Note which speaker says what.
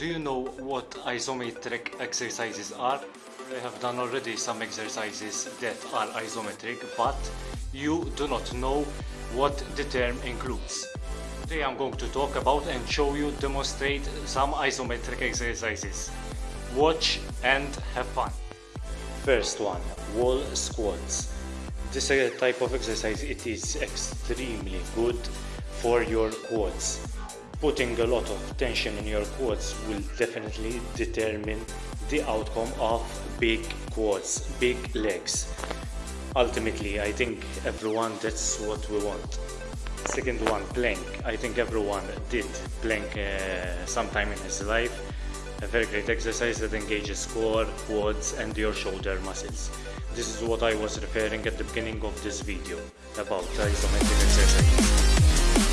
Speaker 1: do you know what isometric exercises are? I have done already some exercises that are isometric, but you do not know what the term includes. Today I'm going to talk about and show you, demonstrate some isometric exercises. Watch and have fun. First one, wall squats. This type of exercise, it is extremely good for your quads putting a lot of tension in your quads will definitely determine the outcome of big quads, big legs. Ultimately, I think everyone that's what we want. Second one, plank. I think everyone did plank uh, sometime in his life. A very great exercise that engages core, quads and your shoulder muscles. This is what I was referring at the beginning of this video about isometric exercise.